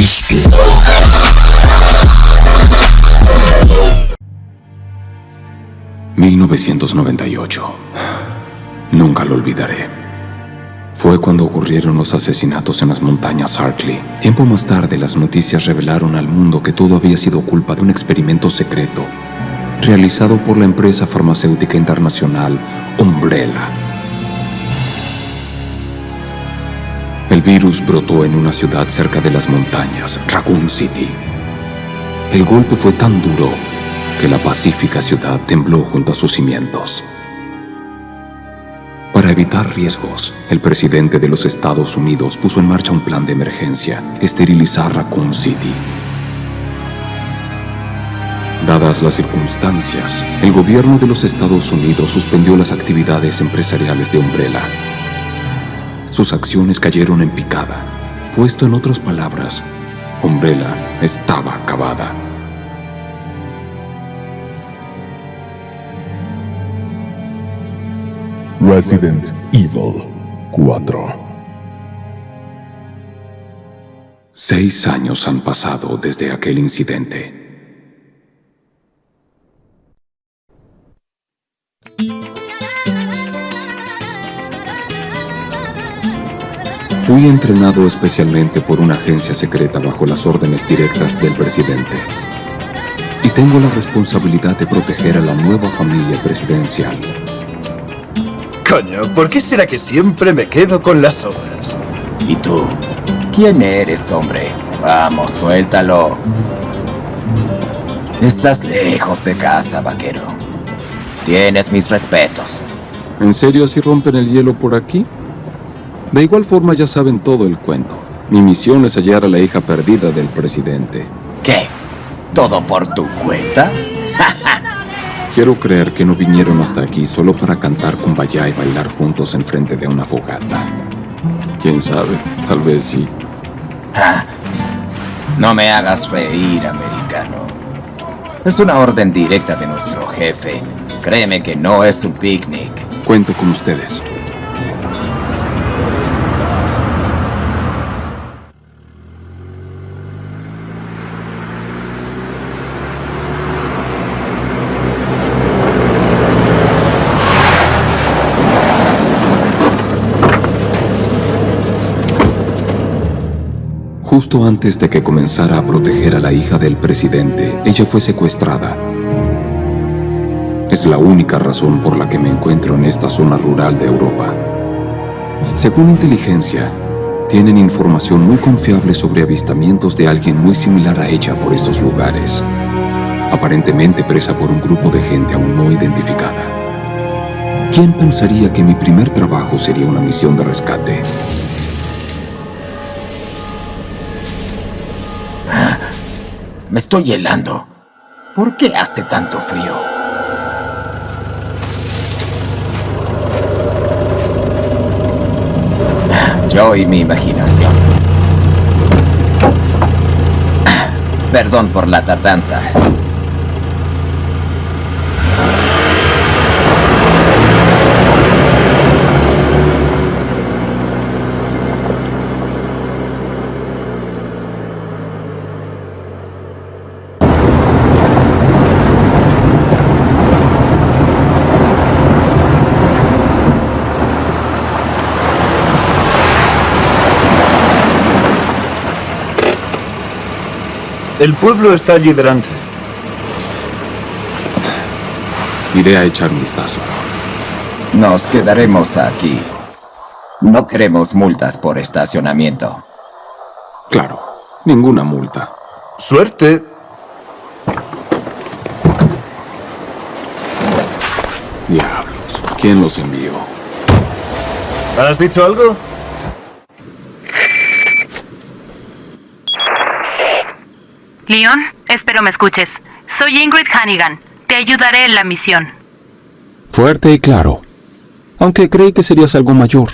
Cristo. ...1998... Nunca lo olvidaré. Fue cuando ocurrieron los asesinatos en las montañas Hartley. Tiempo más tarde, las noticias revelaron al mundo que todo había sido culpa de un experimento secreto realizado por la empresa farmacéutica internacional Umbrella. El virus brotó en una ciudad cerca de las montañas, Raccoon City. El golpe fue tan duro que la pacífica ciudad tembló junto a sus cimientos. Para evitar riesgos, el presidente de los Estados Unidos puso en marcha un plan de emergencia, esterilizar Raccoon City. Dadas las circunstancias, el gobierno de los Estados Unidos suspendió las actividades empresariales de Umbrella. Sus acciones cayeron en picada. Puesto en otras palabras, Umbrella estaba acabada. Resident Evil 4 Seis años han pasado desde aquel incidente. Fui entrenado especialmente por una agencia secreta bajo las órdenes directas del presidente. Y tengo la responsabilidad de proteger a la nueva familia presidencial. Coño, ¿por qué será que siempre me quedo con las obras? ¿Y tú? ¿Quién eres, hombre? Vamos, suéltalo. Estás lejos de casa, vaquero. Tienes mis respetos. ¿En serio así rompen el hielo por aquí? De igual forma ya saben todo el cuento. Mi misión es hallar a la hija perdida del presidente. ¿Qué? ¿Todo por tu cuenta? Quiero creer que no vinieron hasta aquí solo para cantar kumbaya y bailar juntos enfrente de una fogata. ¿Quién sabe? Tal vez sí. No me hagas reír, americano. Es una orden directa de nuestro jefe. Créeme que no es un picnic. Cuento con ustedes. Justo antes de que comenzara a proteger a la hija del presidente, ella fue secuestrada. Es la única razón por la que me encuentro en esta zona rural de Europa. Según inteligencia, tienen información muy confiable sobre avistamientos de alguien muy similar a ella por estos lugares, aparentemente presa por un grupo de gente aún no identificada. ¿Quién pensaría que mi primer trabajo sería una misión de rescate? Me estoy helando. ¿Por qué hace tanto frío? Yo y mi imaginación. Perdón por la tardanza. El pueblo está allí delante. Iré a echar un vistazo. Nos quedaremos aquí. No queremos multas por estacionamiento. Claro, ninguna multa. Suerte. Diablos, ¿quién los envió? ¿Has dicho algo? Leon, espero me escuches. Soy Ingrid Hannigan. Te ayudaré en la misión. Fuerte y claro. Aunque creí que serías algo mayor.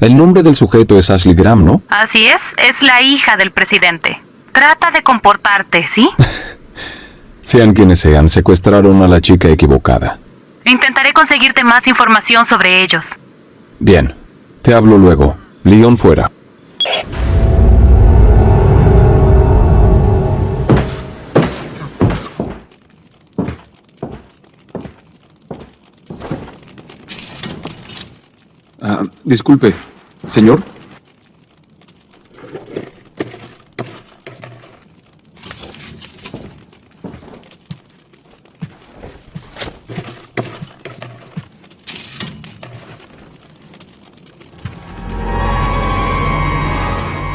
El nombre del sujeto es Ashley Graham, ¿no? Así es, es la hija del presidente. Trata de comportarte, ¿sí? Sean quienes sean, secuestraron a la chica equivocada. Intentaré conseguirte más información sobre ellos. Bien, te hablo luego. Leon fuera. Disculpe, señor.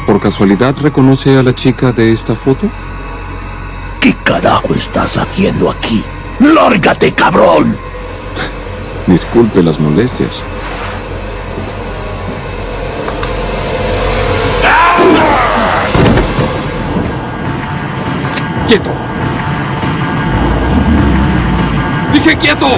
¿Por casualidad reconoce a la chica de esta foto? ¿Qué carajo estás haciendo aquí? ¡Lárgate, cabrón! Disculpe las molestias. ¡Quieto! ¡Dije quieto!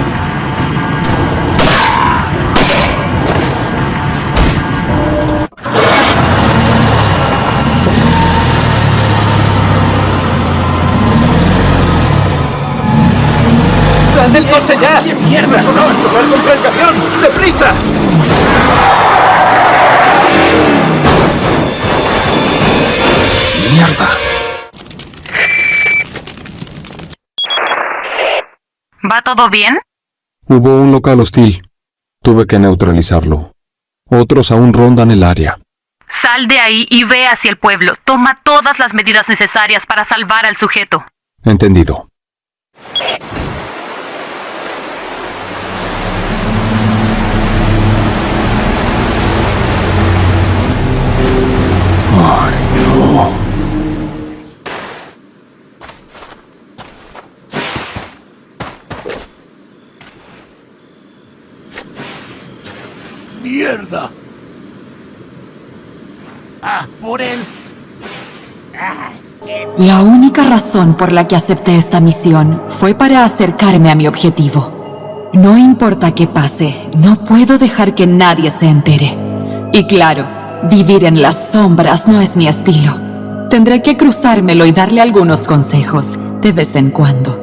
¡Dale el coste ya! ¿Qué mierda son? ¡Chocar contra el camión! ¡Deprisa! ¡Mierda! Todo bien? Hubo un local hostil. Tuve que neutralizarlo. Otros aún rondan el área. Sal de ahí y ve hacia el pueblo. Toma todas las medidas necesarias para salvar al sujeto. Entendido. Ay, no. ¡Mierda! ¡Ah, por él! La única razón por la que acepté esta misión fue para acercarme a mi objetivo. No importa qué pase, no puedo dejar que nadie se entere. Y claro, vivir en las sombras no es mi estilo. Tendré que cruzármelo y darle algunos consejos, de vez en cuando.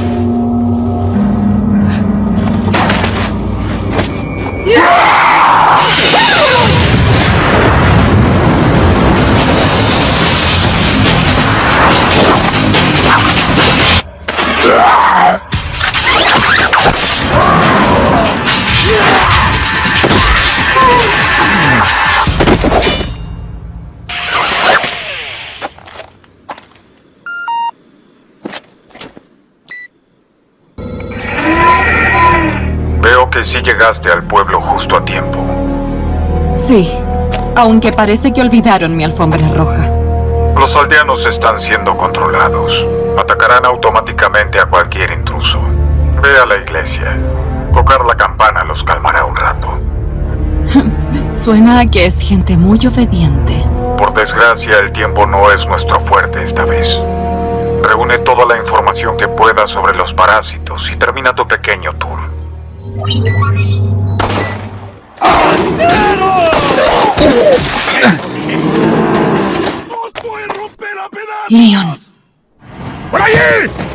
llegaste al pueblo justo a tiempo. Sí, aunque parece que olvidaron mi alfombra roja. Los aldeanos están siendo controlados. Atacarán automáticamente a cualquier intruso. Ve a la iglesia. Tocar la campana los calmará un rato. Suena a que es gente muy obediente. Por desgracia, el tiempo no es nuestro fuerte esta vez. Reúne toda la información que puedas sobre los parásitos y termina tu pequeño tour. Leon, ¡Por allí!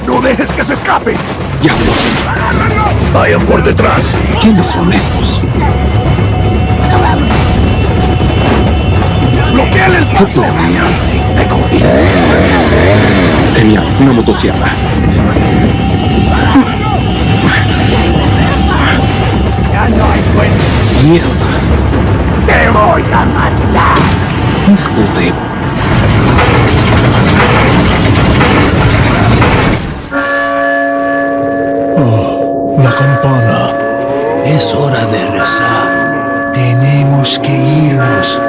¡No dejes que se escape! ¡Diablos! ¡Vayan por detrás! ¿Quiénes son estos? ¡Bloquean el paso! Genial. Una motosierra. ¡Mierda! ¡Te voy a matar! ¡Hijo de... La campana. Es hora de rezar. Tenemos que irnos.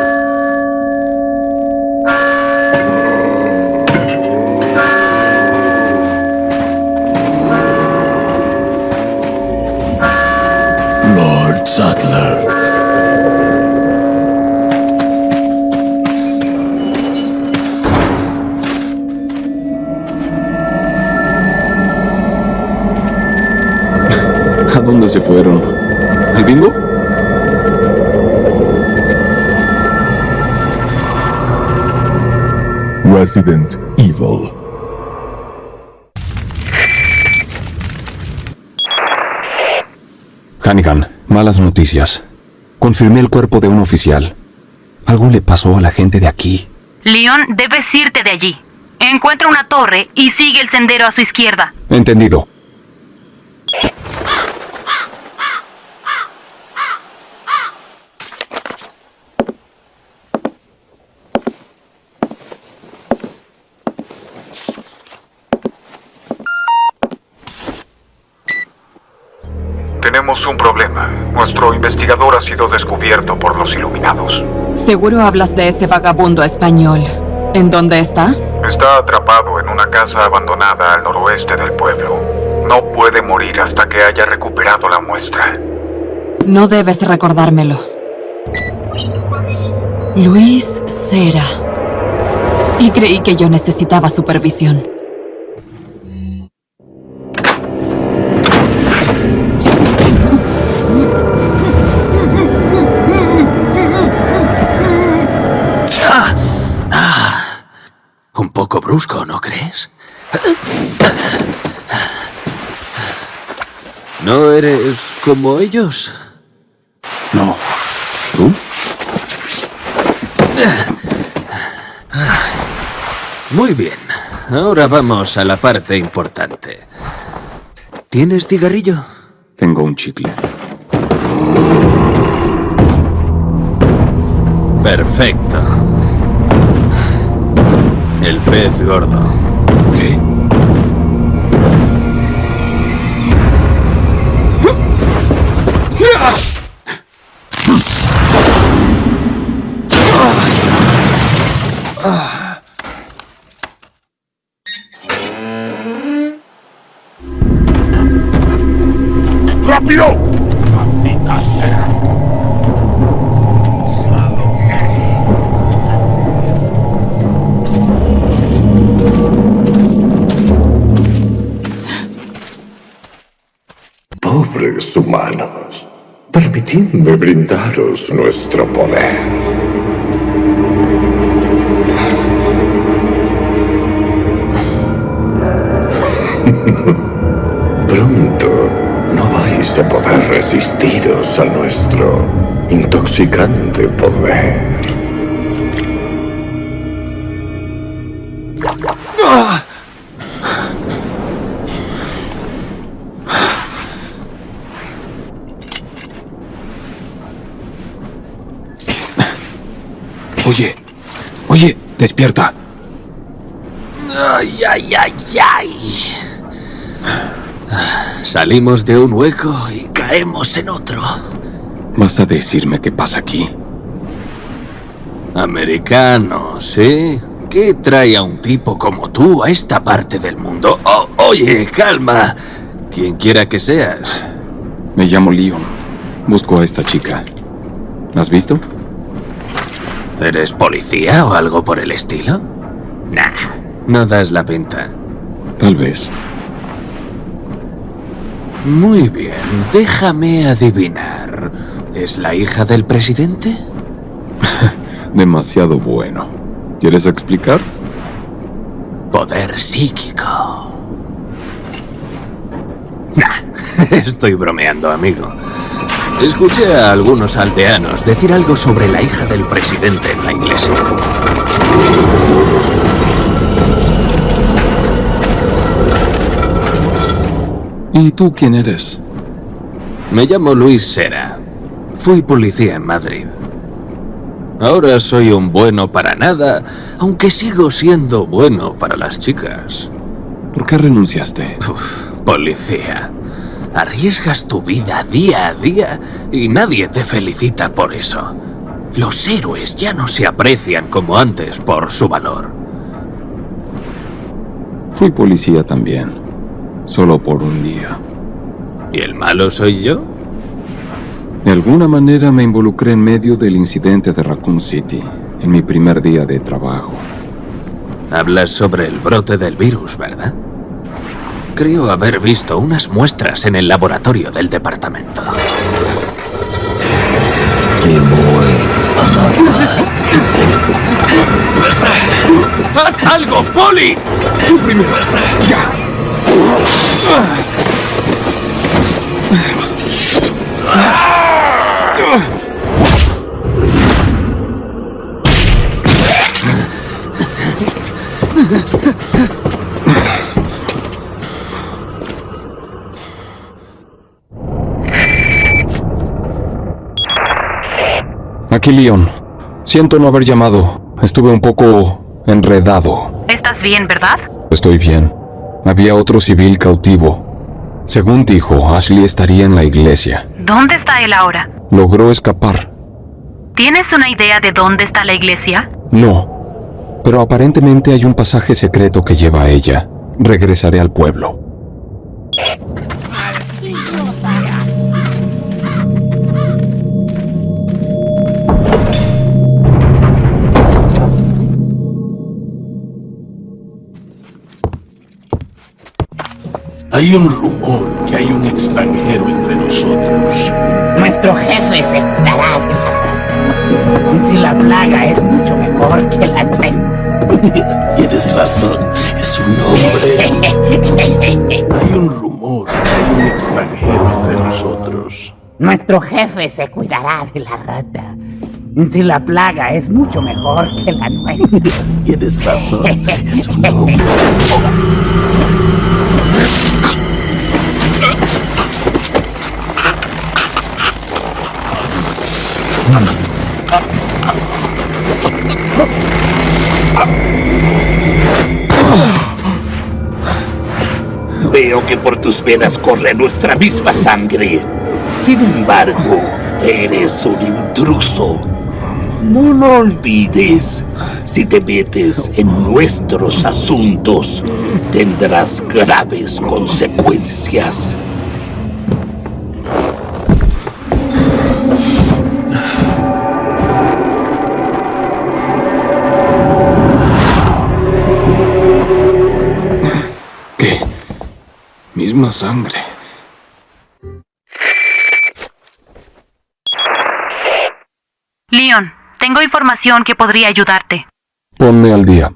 Dónde se fueron? ¿Al bingo? Resident Evil. Hannigan, malas noticias. Confirmé el cuerpo de un oficial. Algo le pasó a la gente de aquí. Leon, debes irte de allí. Encuentra una torre y sigue el sendero a su izquierda. Entendido. Tenemos un problema. Nuestro investigador ha sido descubierto por los iluminados. Seguro hablas de ese vagabundo español. ¿En dónde está? Está atrapado en una casa abandonada al noroeste del pueblo. No puede morir hasta que haya recuperado la muestra. No debes recordármelo. Luis Cera. Y creí que yo necesitaba supervisión. Como ellos? No. ¿Tú? Muy bien. Ahora vamos a la parte importante. ¿Tienes cigarrillo? Tengo un chicle. Perfecto. El pez gordo. ¡Maldita! Pobres humanos, permitidme brindaros nuestro poder. Pronto no vais a poder resistiros a nuestro intoxicante poder. Oye, oye, despierta. ¡Ay, ay, ay, ay! Salimos de un hueco y caemos en otro. ¿Vas a decirme qué pasa aquí? Americano, ¿sí? ¿Qué trae a un tipo como tú a esta parte del mundo? Oh, oye, calma. Quien quiera que seas. Me llamo Leon. Busco a esta chica. ¿La has visto? ¿Eres policía o algo por el estilo? Nah, no das la pinta. Tal vez. Muy bien, déjame adivinar. ¿Es la hija del presidente? Demasiado bueno. ¿Quieres explicar? Poder psíquico. Nah, estoy bromeando, amigo. Escuché a algunos aldeanos decir algo sobre la hija del presidente en la iglesia. ¿Y tú quién eres? Me llamo Luis Sera. Fui policía en Madrid. Ahora soy un bueno para nada, aunque sigo siendo bueno para las chicas. ¿Por qué renunciaste? Uf, policía. Arriesgas tu vida día a día y nadie te felicita por eso. Los héroes ya no se aprecian como antes por su valor. Fui policía también. Solo por un día. ¿Y el malo soy yo? De alguna manera me involucré en medio del incidente de Raccoon City, en mi primer día de trabajo. Hablas sobre el brote del virus, ¿verdad? Creo haber visto unas muestras en el laboratorio del departamento. Te voy ¡Haz algo, Polly! Tú primero. Ya. Aquí Leon. Siento no haber llamado. Estuve un poco enredado. ¿Estás bien, verdad? Estoy bien. Había otro civil cautivo. Según dijo, Ashley estaría en la iglesia. ¿Dónde está él ahora? Logró escapar. ¿Tienes una idea de dónde está la iglesia? No. Pero aparentemente hay un pasaje secreto que lleva a ella. Regresaré al pueblo. Hay un rumor que hay un extranjero entre nosotros. Nuestro jefe se curará de la rata. Y si la plaga es mucho mejor que la nuestra. Tienes razón, es un hombre. Hay un rumor que hay un extranjero entre nosotros. Nuestro jefe se cuidará de la rata. Y si la plaga es mucho mejor que la nuestra. Tienes razón, es un hombre. Veo que por tus venas corre nuestra misma sangre. Sin embargo, eres un intruso. No lo olvides. Si te metes en nuestros asuntos, tendrás graves consecuencias. Misma sangre. Leon, tengo información que podría ayudarte. Ponme al día.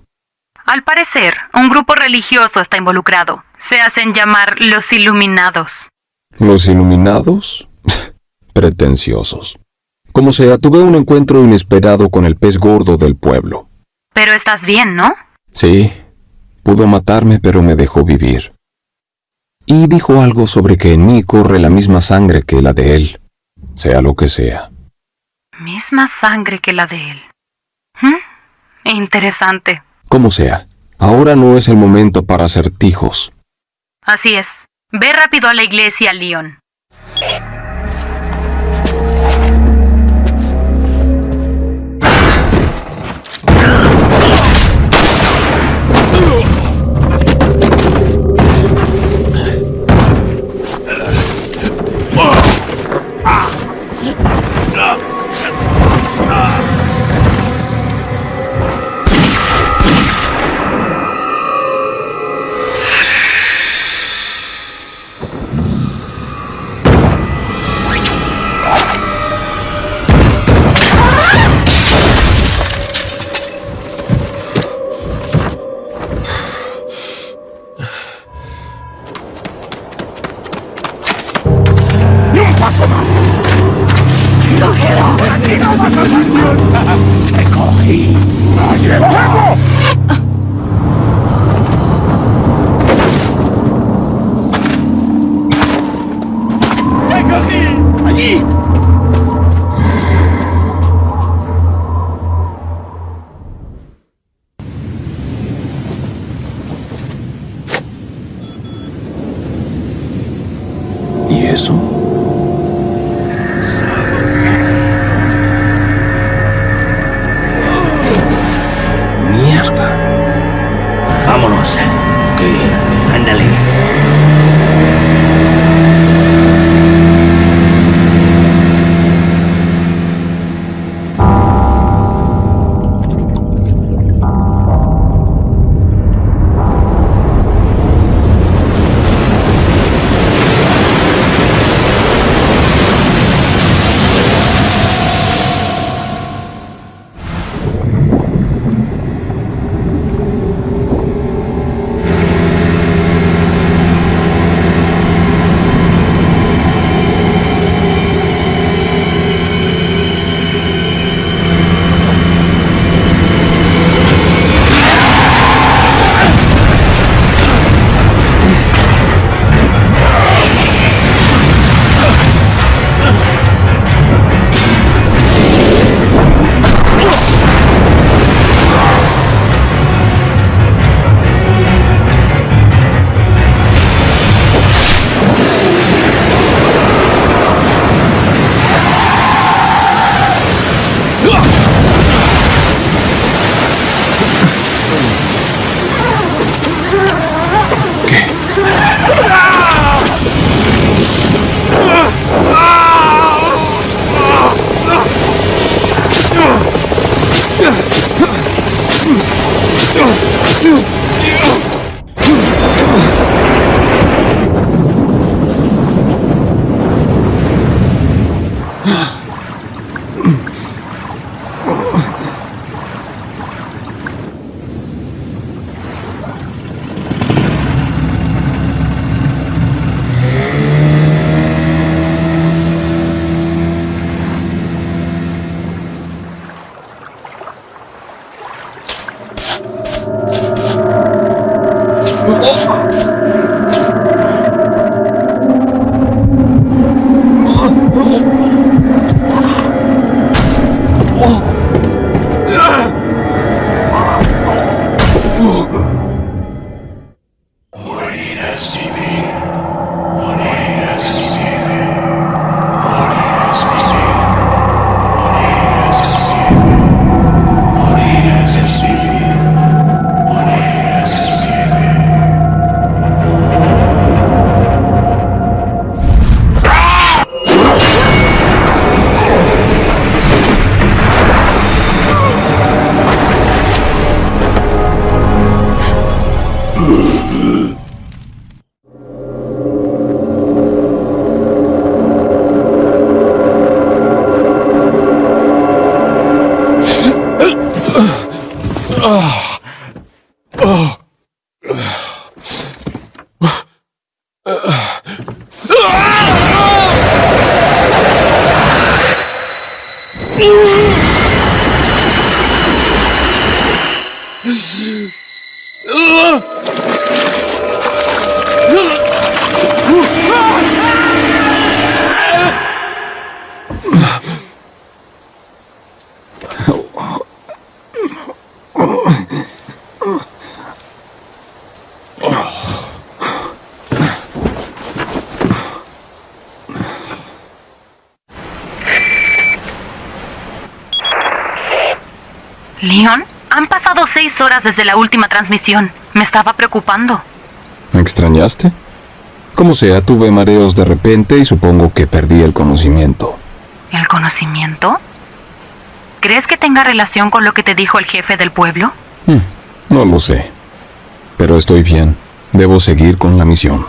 Al parecer, un grupo religioso está involucrado. Se hacen llamar los Iluminados. ¿Los iluminados? Pretenciosos. Como sea, tuve un encuentro inesperado con el pez gordo del pueblo. Pero estás bien, ¿no? Sí, pudo matarme pero me dejó vivir. Y dijo algo sobre que en mí corre la misma sangre que la de él, sea lo que sea. Misma sangre que la de él. ¿Mm? Interesante. Como sea, ahora no es el momento para acertijos. Así es. Ve rápido a la iglesia, Leon. Leon, pasado seis horas desde la última transmisión. Me estaba preocupando. ¿Me extrañaste? Como sea, tuve mareos de repente y supongo que perdí el conocimiento. ¿El conocimiento? ¿Crees que tenga relación con lo que te dijo el jefe del pueblo? Hmm, no lo sé. Pero estoy bien. Debo seguir con la misión.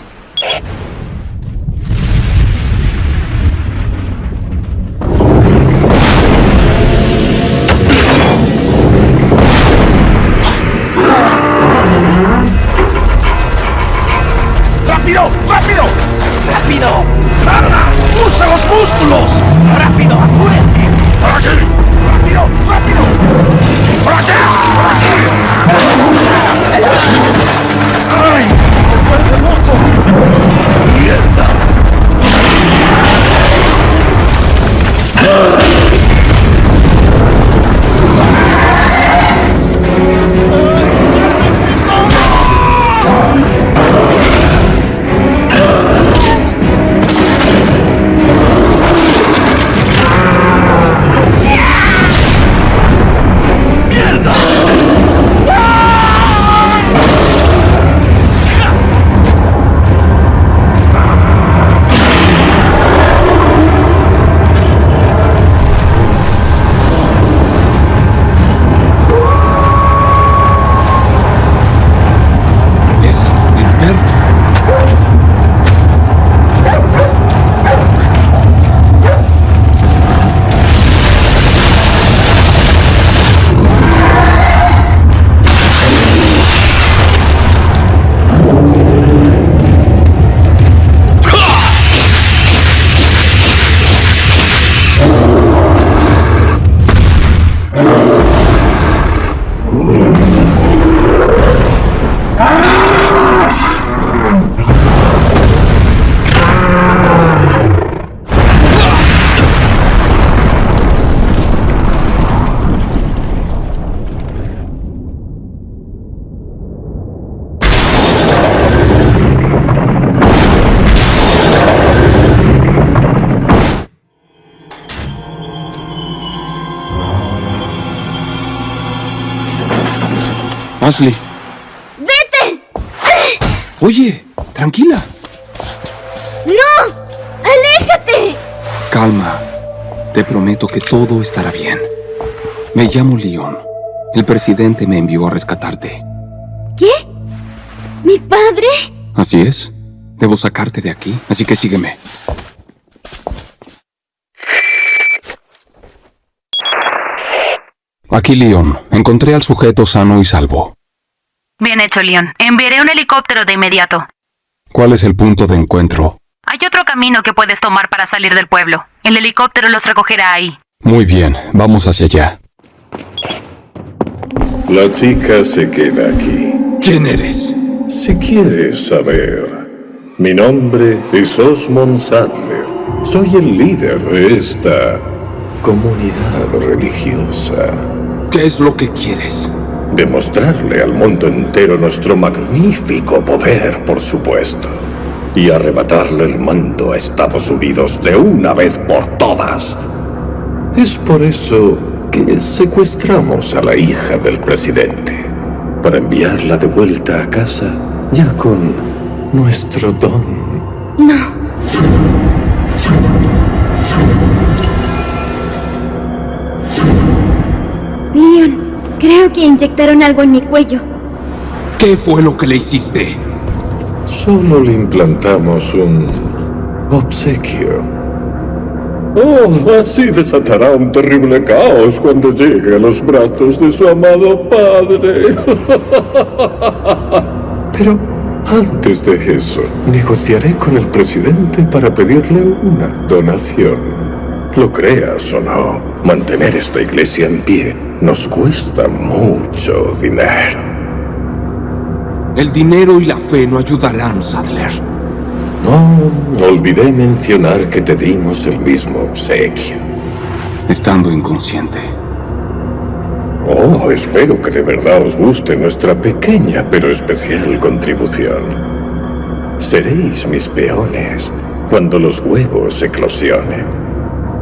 Ashley. ¡Vete! Oye, tranquila. ¡No! ¡Aléjate! Calma. Te prometo que todo estará bien. Me llamo Leon. El presidente me envió a rescatarte. ¿Qué? ¿Mi padre? Así es. Debo sacarte de aquí, así que sígueme. Aquí, Leon. Encontré al sujeto sano y salvo. Bien hecho, Leon. Enviaré un helicóptero de inmediato. ¿Cuál es el punto de encuentro? Hay otro camino que puedes tomar para salir del pueblo. El helicóptero los recogerá ahí. Muy bien, vamos hacia allá. La chica se queda aquí. ¿Quién eres? Si quieres saber, mi nombre es Osmond Sattler. Soy el líder de esta comunidad religiosa. ¿Qué es lo que quieres? Demostrarle al mundo entero nuestro magnífico poder, por supuesto. y arrebatarle el mando a Estados Unidos de una vez por todas. Es por eso que secuestramos a la hija del presidente, para enviarla de vuelta a casa ya con nuestro don. No. Leon, creo que inyectaron algo en mi cuello. ¿Qué fue lo que le hiciste? Solo le implantamos un obsequio. Oh, así desatará un terrible caos cuando llegue a los brazos de su amado padre. Pero antes de eso, negociaré con el presidente para pedirle una donación. Lo creas o no, mantener esta iglesia en pie nos cuesta mucho dinero. El dinero y la fe no ayudarán, Sadler. No, olvidé mencionar que te dimos el mismo obsequio. Estando inconsciente. Oh, espero que de verdad os guste nuestra pequeña pero especial contribución. Seréis mis peones cuando los huevos eclosionen.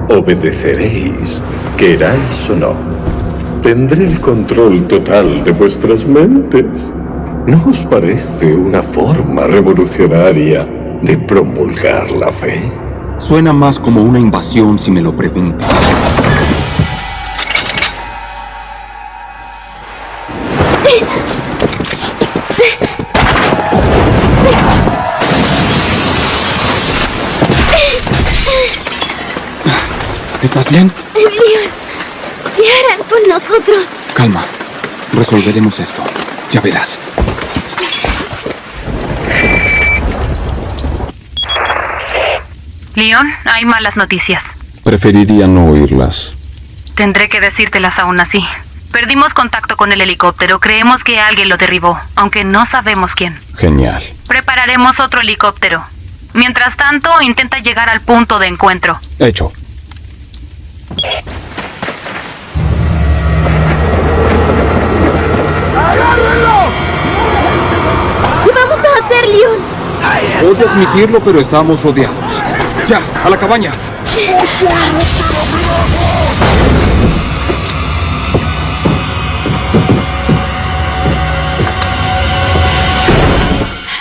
Obedeceréis, queráis o no. Tendré el control total de vuestras mentes. ¿No os parece una forma revolucionaria de promulgar la fe? Suena más como una invasión si me lo preguntas. ¿Estás bien? Leon, ¿qué harán con nosotros? Calma. Resolveremos esto. Ya verás. Leon, hay malas noticias. Preferiría no oírlas. Tendré que decírtelas aún así. Perdimos contacto con el helicóptero. Creemos que alguien lo derribó, aunque no sabemos quién. Genial. Prepararemos otro helicóptero. Mientras tanto, intenta llegar al punto de encuentro. Hecho. ¿Qué vamos a hacer, Leon? Odio admitirlo, pero estamos rodeados. ¡Ya! ¡A la cabaña!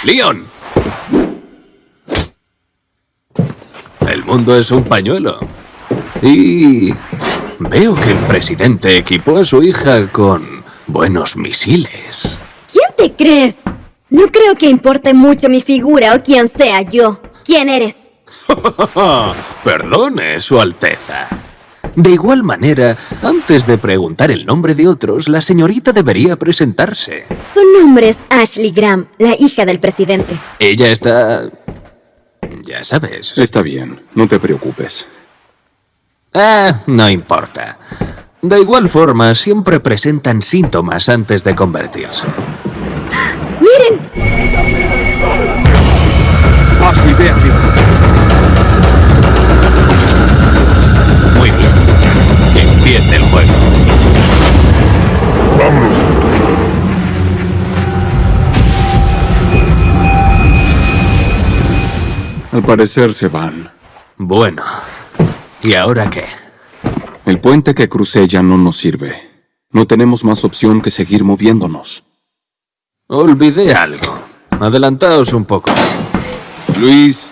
¡Leon! El mundo es un pañuelo. Y... Veo que el presidente equipó a su hija con buenos misiles. ¿Quién te crees? No creo que importe mucho mi figura o quién sea yo. ¿Quién eres? Perdone, Su Alteza. De igual manera, antes de preguntar el nombre de otros, la señorita debería presentarse. Su nombre es Ashley Graham, la hija del presidente. Ella está... Ya sabes. Está bien, no te preocupes. Ah, no importa. De igual forma, siempre presentan síntomas antes de convertirse. ¡Miren! Ashley, ve arriba. Muy bien. Que empiece el juego. ¡Vámonos! Al parecer se van. Bueno. ¿Y ahora qué? El puente que crucé ya no nos sirve. No tenemos más opción que seguir moviéndonos. Olvidé algo. Adelantaos un poco. Luis.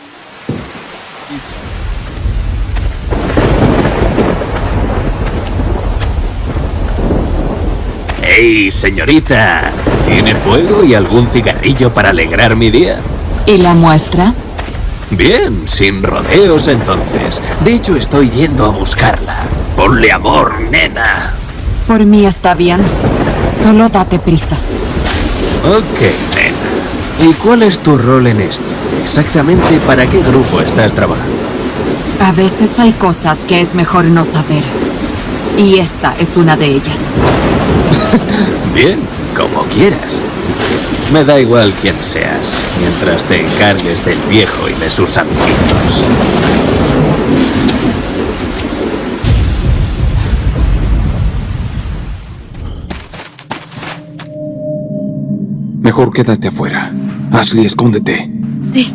¡Ey, señorita! ¿Tiene fuego y algún cigarrillo para alegrar mi día? ¿Y la muestra? Bien, sin rodeos entonces. De hecho, estoy yendo a buscarla. Ponle amor, nena. Por mí está bien. Solo date prisa. Ok, nena. ¿Y cuál es tu rol en esto? Exactamente para qué grupo estás trabajando. A veces hay cosas que es mejor no saber. Y esta es una de ellas. Bien, como quieras. Me da igual quién seas, mientras te encargues del viejo y de sus amiguitos. Mejor quédate afuera. Ashley, escóndete. Sí.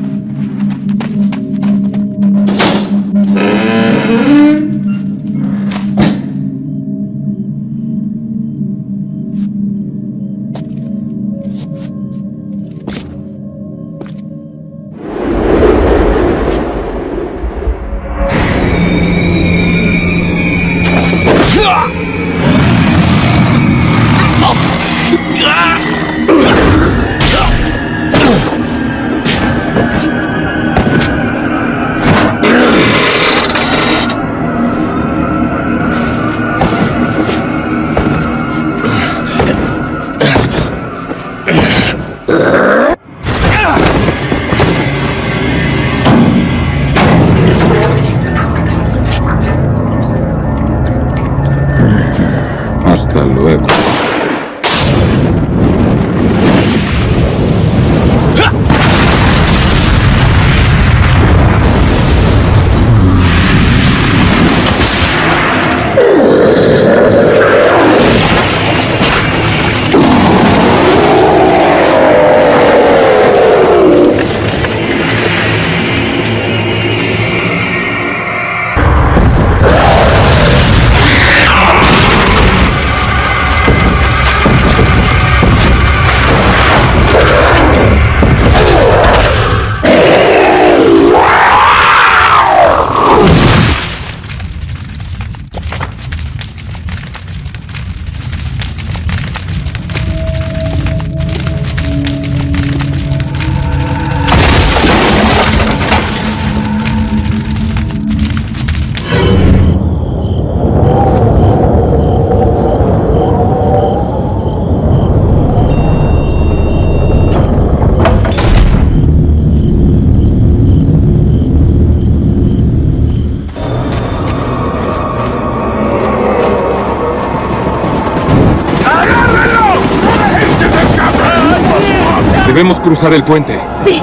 El puente. Sí.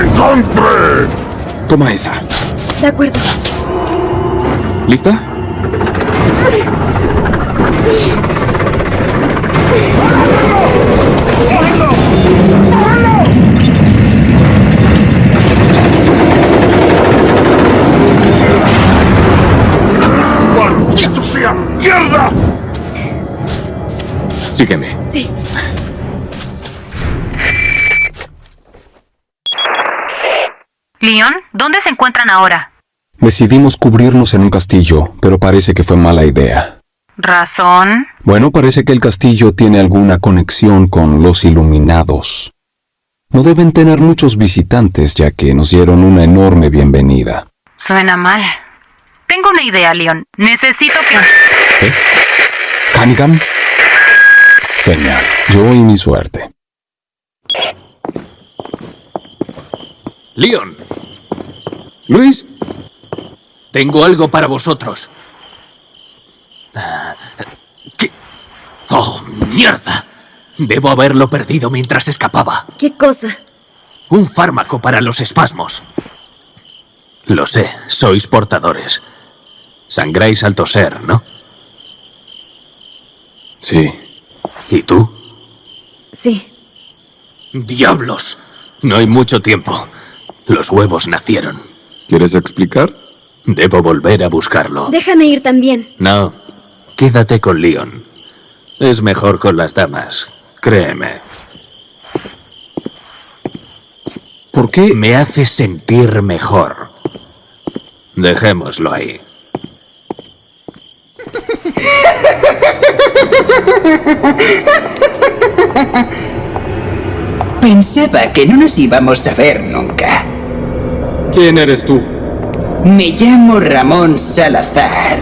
¡Encontré! Toma esa. De acuerdo. ¿Lista? Sígueme. Sí. Leon, ¿dónde se encuentran ahora? Decidimos cubrirnos en un castillo, pero parece que fue mala idea. ¿Razón? Bueno, parece que el castillo tiene alguna conexión con los iluminados. No deben tener muchos visitantes ya que nos dieron una enorme bienvenida. Suena mal. Tengo una idea, Leon. Necesito que... ¿Qué? ¿Hannigan? Genial. Yo y mi suerte. Leon, Luis, tengo algo para vosotros. ¿Qué? ¡Oh, mierda! Debo haberlo perdido mientras escapaba. ¿Qué cosa? Un fármaco para los espasmos. Lo sé, sois portadores. Sangráis al toser, ¿no? Sí. ¿Y tú? Sí. ¡Diablos! No hay mucho tiempo. Los huevos nacieron. ¿Quieres explicar? Debo volver a buscarlo. Déjame ir también. No, quédate con Leon. Es mejor con las damas, créeme. ¿Por qué? Me hace sentir mejor. Dejémoslo ahí. Pensaba que no nos íbamos a ver nunca. ¿Quién eres tú? Me llamo Ramón Salazar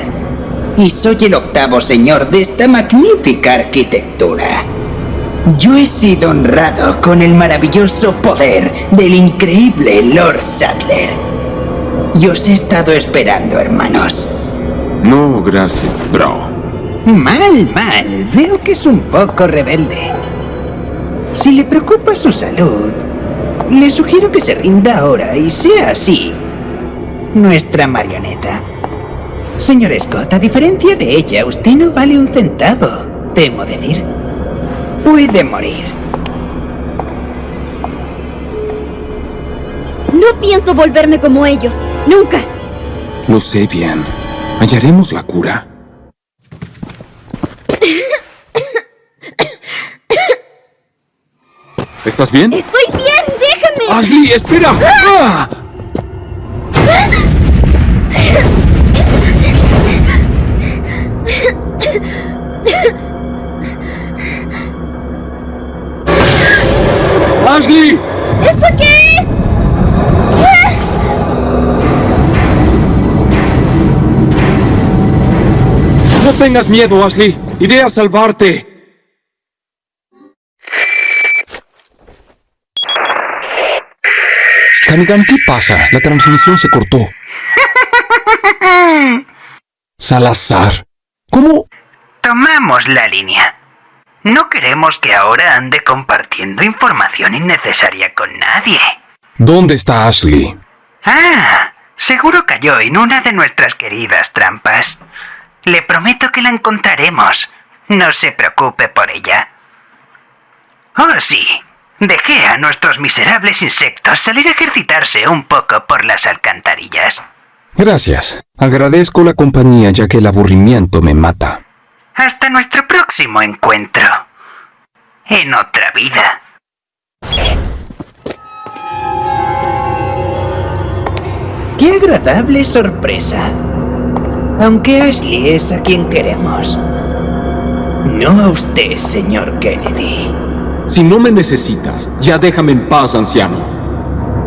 y soy el octavo señor de esta magnífica arquitectura. Yo he sido honrado con el maravilloso poder del increíble Lord Sadler. Y os he estado esperando, hermanos. No, gracias, bro. Mal, mal. Veo que es un poco rebelde. Si le preocupa su salud, le sugiero que se rinda ahora y sea así. Nuestra marioneta. Señor Scott, a diferencia de ella, usted no vale un centavo, temo decir. Puede morir. No pienso volverme como ellos. Nunca. Lo sé bien. Hallaremos la cura. ¿Estás bien? Estoy bien, déjame. ¡Ashley, espera! ¡Ah! ¡Ashley! Tengas miedo, Ashley. Iré a salvarte. Hannigan, ¿qué pasa? La transmisión se cortó. Salazar. ¿Cómo? Tomamos la línea. No queremos que ahora ande compartiendo información innecesaria con nadie. ¿Dónde está Ashley? Ah, seguro cayó en una de nuestras queridas trampas. Le prometo que la encontraremos. No se preocupe por ella. Oh, sí. Dejé a nuestros miserables insectos salir a ejercitarse un poco por las alcantarillas. Gracias. Agradezco la compañía ya que el aburrimiento me mata. Hasta nuestro próximo encuentro. En otra vida. ¡Qué agradable sorpresa! Aunque Ashley es a quien queremos. No a usted, señor Kennedy. Si no me necesitas, ya déjame en paz, anciano.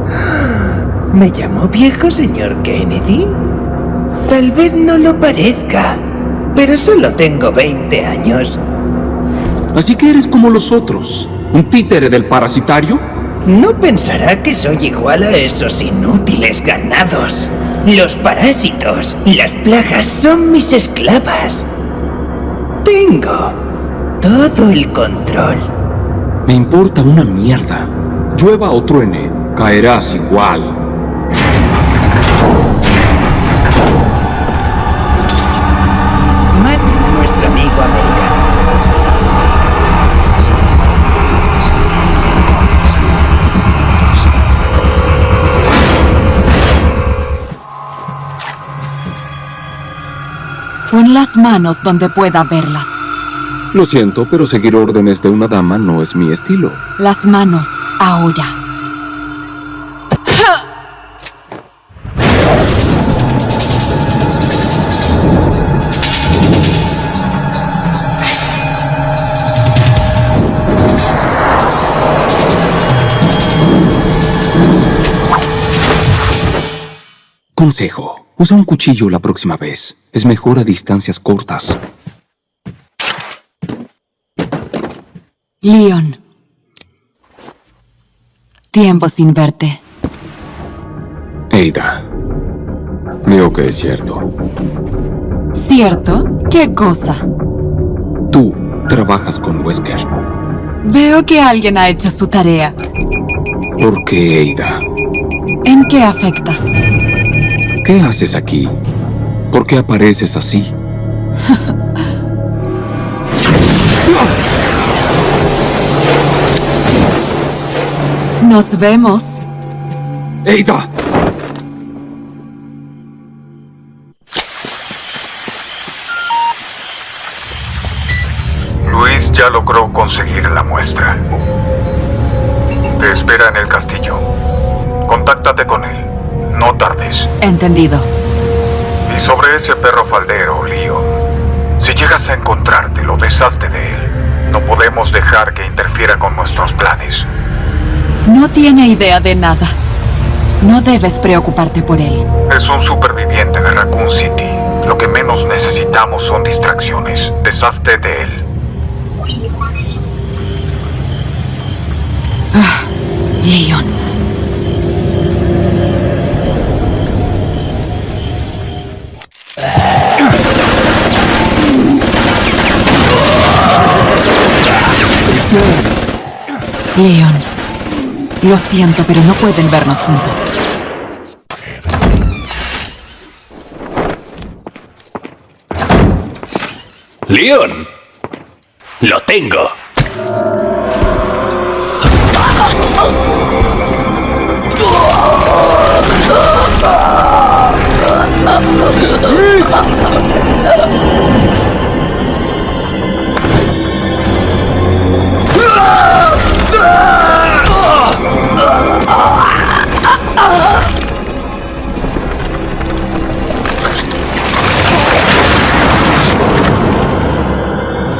¿Me llamó viejo, señor Kennedy? Tal vez no lo parezca, pero solo tengo 20 años. Así que eres como los otros, un títere del parasitario. No pensará que soy igual a esos inútiles ganados. Los parásitos, las plagas son mis esclavas. Tengo todo el control. Me importa una mierda. Llueva o truene, caerás igual. Pon las manos donde pueda verlas. Lo siento, pero seguir órdenes de una dama no es mi estilo. Las manos, ahora. Consejo. Usa un cuchillo la próxima vez. Es mejor a distancias cortas. Leon. Tiempo sin verte. Ada. Veo que es cierto. ¿Cierto? ¿Qué cosa? Tú trabajas con Wesker. Veo que alguien ha hecho su tarea. ¿Por qué, Ada? ¿En qué afecta? ¿Qué haces aquí? ¿Por qué apareces así? Nos vemos. ¡Ada! Luis ya logró conseguir la muestra. Te espera en el castillo. Contáctate con él. No tardes. Entendido. Y sobre ese perro faldero, Leon, si llegas a encontrarte, lo deshazte de él. No podemos dejar que interfiera con nuestros planes. No tiene idea de nada. No debes preocuparte por él. Es un superviviente de Raccoon City. Lo que menos necesitamos son distracciones. Deshazte de él. Ah, Leon. Leon. Lo siento, pero no pueden vernos juntos. ¡Leon! ¡Lo tengo!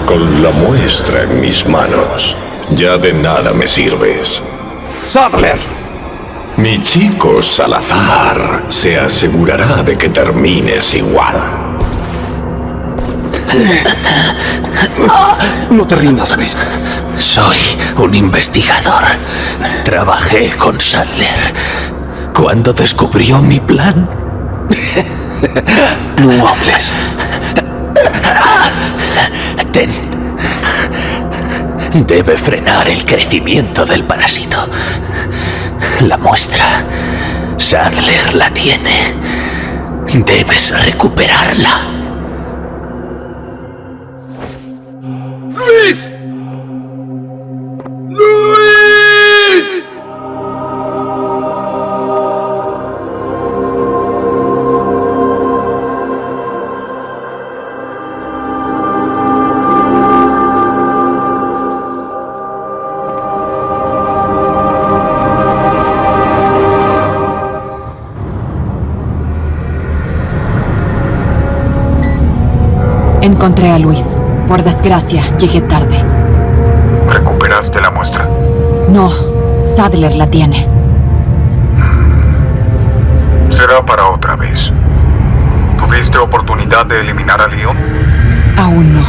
Con la muestra en mis manos, ya de nada me sirves. ¡Sadler! Mi chico Salazar se asegurará de que termines igual. No te rindas, Luis. Soy un investigador. Trabajé con Sadler cuando descubrió mi plan. No. Ten. Debe frenar el crecimiento del parásito. La muestra. Sadler la tiene. Debes recuperarla. Encontré a Luis. Por desgracia, llegué tarde. ¿Recuperaste la muestra? No, Sadler la tiene. Será para otra vez. ¿Tuviste oportunidad de eliminar a Leon? Aún no.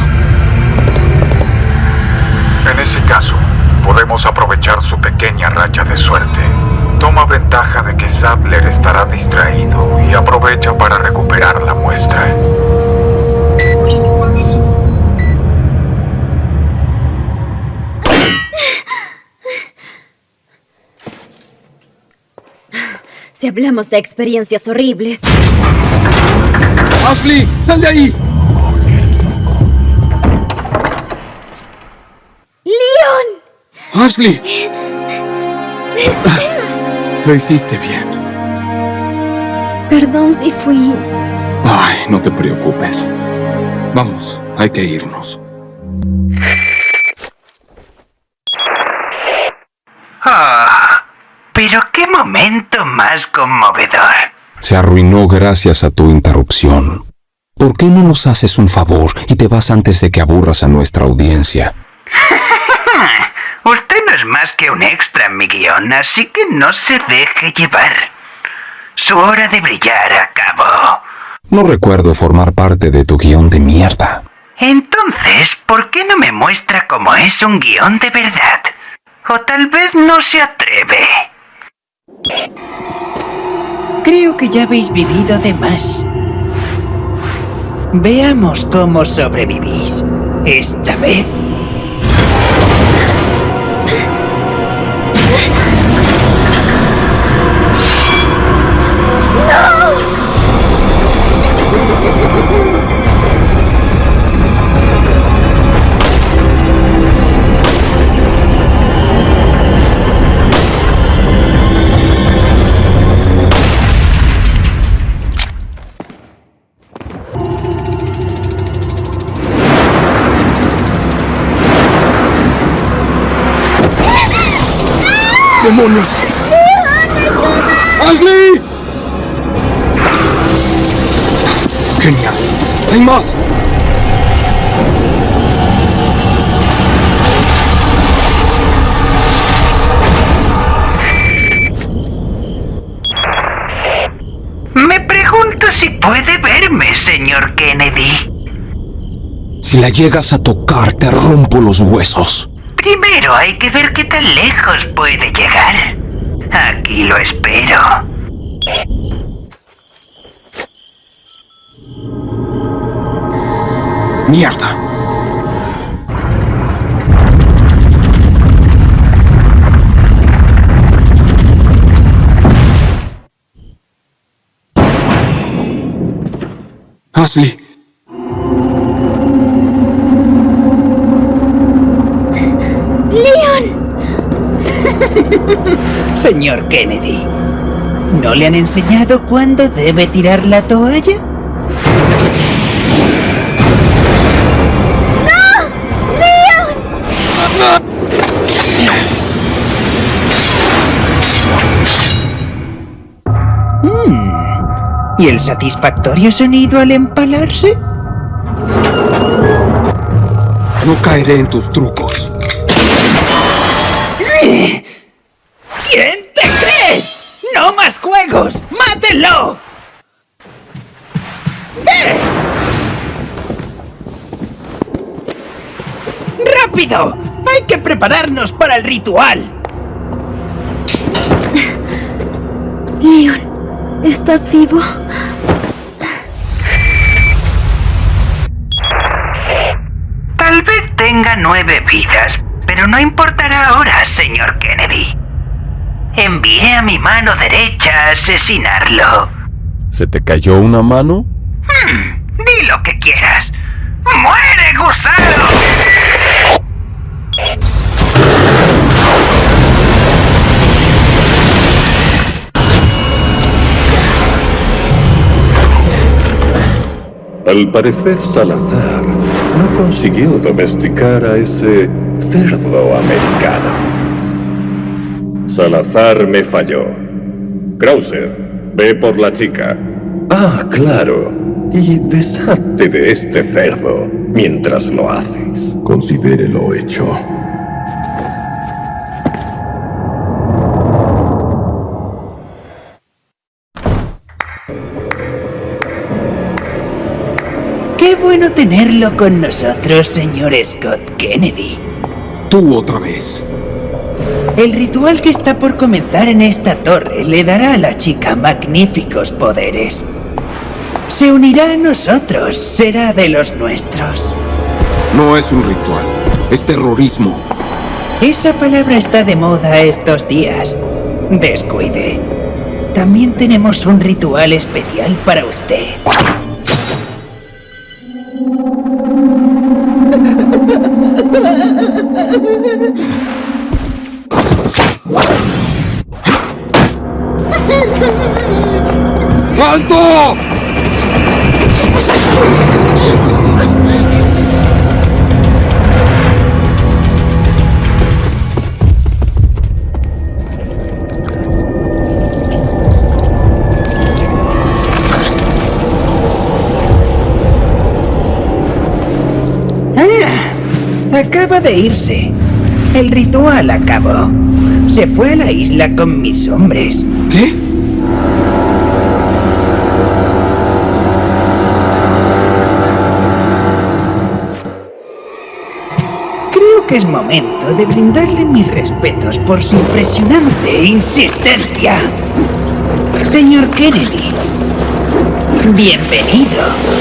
En ese caso, podemos aprovechar su pequeña racha de suerte. Toma ventaja de que Sadler estará distraído y aprovecha para recuperar la muestra. Hablamos de experiencias horribles. ¡Ashley! ¡Sal de ahí! ¡Leon! ¡Ashley! Lo hiciste bien. Perdón si fui... Ay, no te preocupes. Vamos, hay que irnos. Ah, pero qué momento más conmovedor. Se arruinó gracias a tu interrupción. ¿Por qué no nos haces un favor y te vas antes de que aburras a nuestra audiencia? Usted no es más que un extra en mi guion, así que no se deje llevar. Su hora de brillar acabó. No recuerdo formar parte de tu guion de mierda. Entonces, ¿por qué no me muestra cómo es un guion de verdad? O tal vez no se atreve. Creo que ya habéis vivido de más. Veamos cómo sobrevivís. Esta vez. ¡Demonios! ¡Ashley! ¡Genial! ¡Hay más! Me pregunto si puede verme, señor Kennedy. Si la llegas a tocar, te rompo los huesos. Primero hay que ver qué tan lejos puede llegar. Aquí lo espero. ¡Mierda! Ashley, Señor Kennedy, ¿no le han enseñado cuándo debe tirar la toalla? ¡No! ¡Leon! Mm. ¿Y el satisfactorio sonido al empalarse? no caeré en tus trucos. Prepararnos para el ritual! Leon, ¿estás vivo? Tal vez tenga nueve vidas, pero no importará ahora, señor Kennedy. Envié a mi mano derecha a asesinarlo. ¿Se te cayó una mano? Al parecer Salazar no consiguió domesticar a ese cerdo americano. Salazar me falló. Krauser, ve por la chica. Ah, claro. Y deshazte de este cerdo mientras lo haces. Considérelo hecho. Tenerlo con nosotros, señor Scott Kennedy. Tú otra vez. El ritual que está por comenzar en esta torre le dará a la chica magníficos poderes. Se unirá a nosotros, será de los nuestros. No es un ritual, es terrorismo. Esa palabra está de moda estos días. Descuide. También tenemos un ritual especial para usted. ¡Alto! Ah, acaba de irse. El ritual acabó. Se fue a la isla con mis hombres. ¿Qué? Que es momento de brindarle mis respetos por su impresionante insistencia. Señor Kennedy, bienvenido.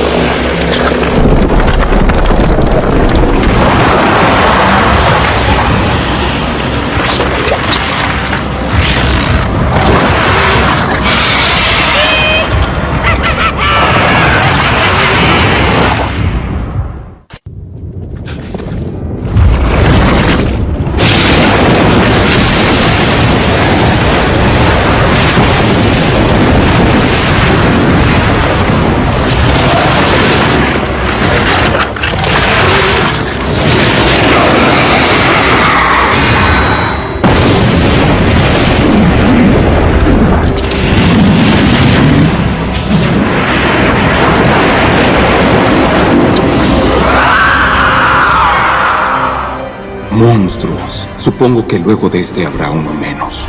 Monstruos. Supongo que luego de este habrá uno menos.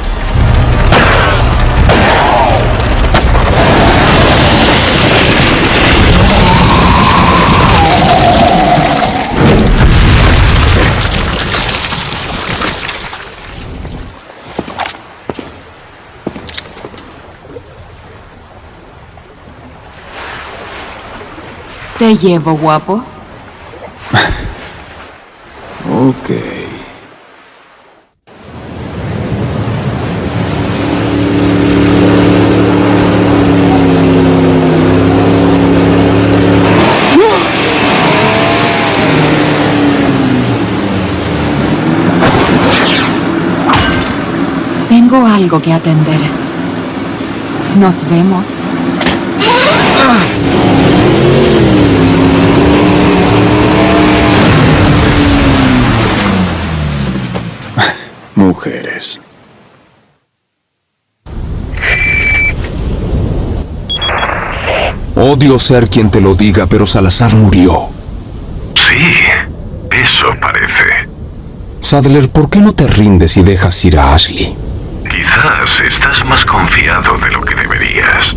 Te llevo, guapo. Ok. Tengo algo que atender. Nos vemos. Mujeres. Odio ser quien te lo diga, pero Salazar murió. Sí, eso parece. Sadler, ¿por qué no te rindes y dejas ir a Ashley? Quizás estás más confiado de lo que deberías.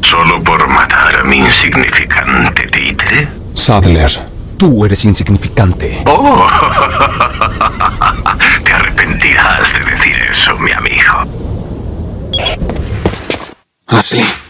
¿Solo por matar a mi insignificante títere? Sadler, tú eres insignificante. Oh, te arrepentirás de decir eso, mi amigo. Ashley. ¡Allí!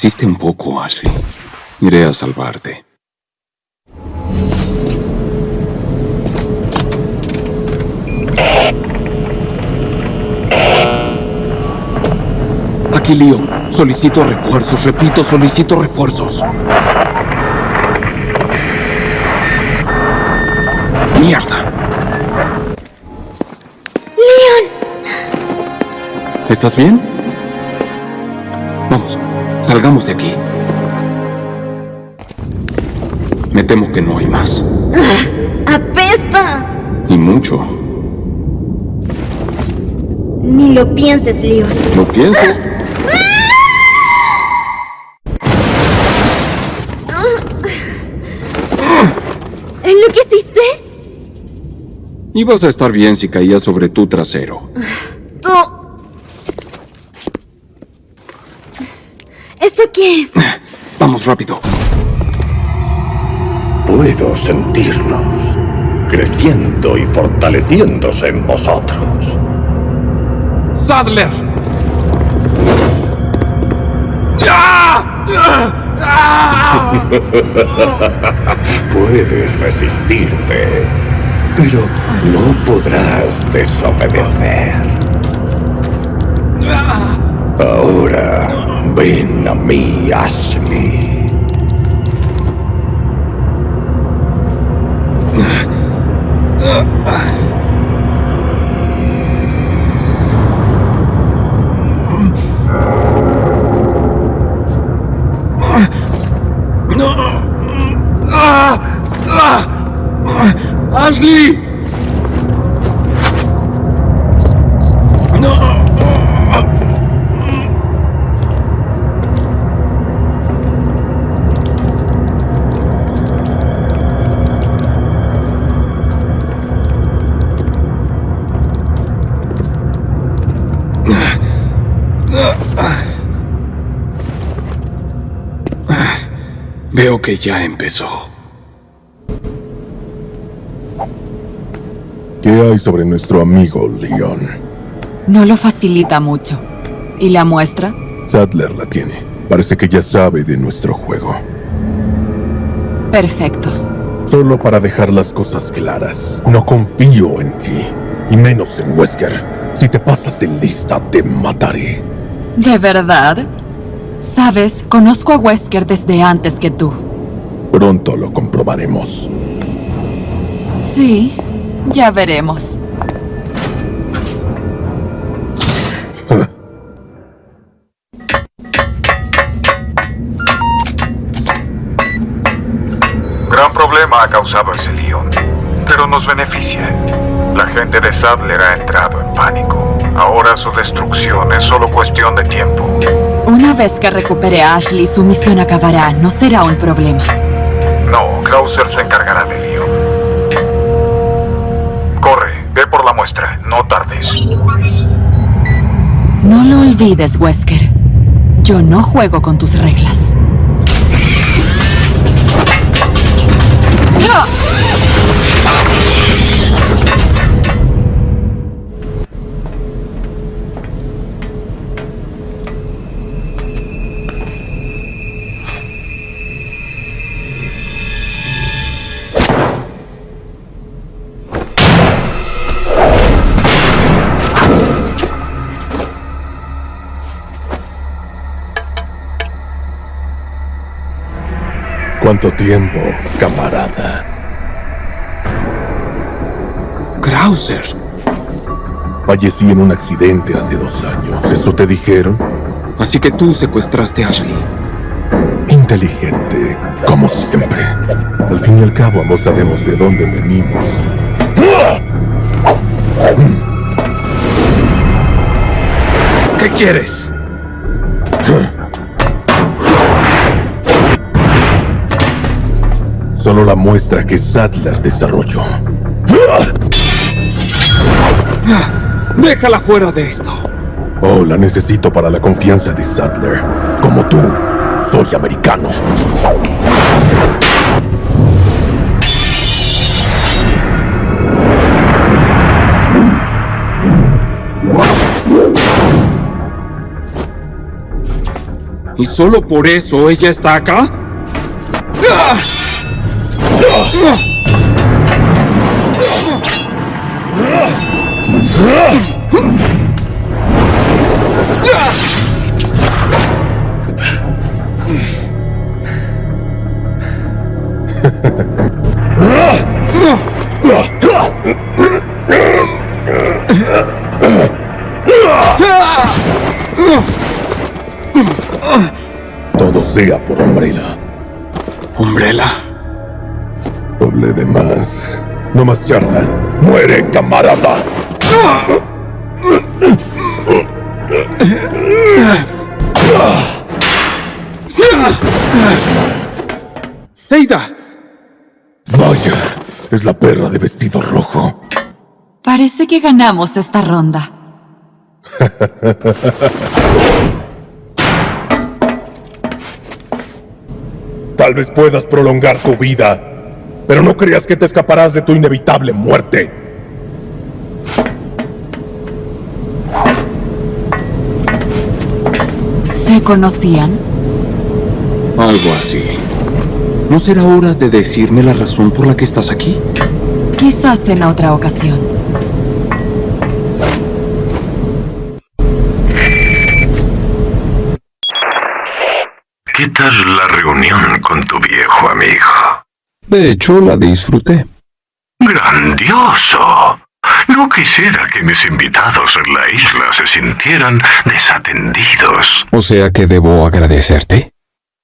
Resiste un poco, Ashley. Iré a salvarte. Aquí, Leon. Solicito refuerzos. Repito, solicito refuerzos. ¡Mierda! ¡Leon! ¿Estás bien? Vamos, salgamos de aquí. Me temo que no hay más. ¡Apesta! Y mucho. Ni lo pienses, Leon. No pienso. ¿Enloqueciste? Ibas a estar bien si caías sobre tu trasero. Oh. ¿Esto qué es? Vamos rápido. Puedo sentirlos, creciendo y fortaleciéndose en vosotros. ¡Sadler! Puedes resistirte, pero no podrás desobedecer. Ahora, ven a mí, Ashley. ¡No! Que ya empezó. ¿Qué hay sobre nuestro amigo Leon? No lo facilita mucho. ¿Y la muestra? Sadler la tiene. Parece que ya sabe de nuestro juego. Perfecto. Solo para dejar las cosas claras, no confío en ti. Y menos en Wesker. Si te pasas de lista, te mataré. ¿De verdad? Sabes, conozco a Wesker desde antes que tú. Pronto lo comprobaremos. Sí, ya veremos. Gran problema ha causado ese lío, pero nos beneficia. La gente de Sadler ha entrado en pánico. Ahora su destrucción es solo cuestión de tiempo. Una vez que recupere a Ashley, su misión acabará. No será un problema. Krauser se encargará de lío. Corre, ve por la muestra, no tardes. No lo olvides, Wesker. Yo no juego con tus reglas. ¿Cuánto tiempo, camarada? Krauser. Fallecí en un accidente hace dos años. ¿Eso te dijeron? Así que tú secuestraste a Ashley. Inteligente, como siempre. Al fin y al cabo, ambos sabemos de dónde venimos. ¿Qué quieres? Solo la muestra que Sadler desarrolló. Déjala fuera de esto. Oh, la necesito para la confianza de Sadler. Como tú, soy americano. ¿Y solo por eso ella está acá? Todo sea por Umbrella. ¿Umbrella? Doble de más. No más charla. ¡Muere, camarada! ¡Eida! Vaya, es la perra de vestido rojo. Parece que ganamos esta ronda. Tal vez puedas prolongar tu vida, pero no creas que te escaparás de tu inevitable muerte. ¿Se conocían? Algo así. ¿No será hora de decirme la razón por la que estás aquí? Quizás en otra ocasión. ¿Qué tal la reunión con tu viejo amigo? De hecho, la disfruté. ¡Grandioso! No quisiera que mis invitados en la isla se sintieran desatendidos. O sea que debo agradecerte.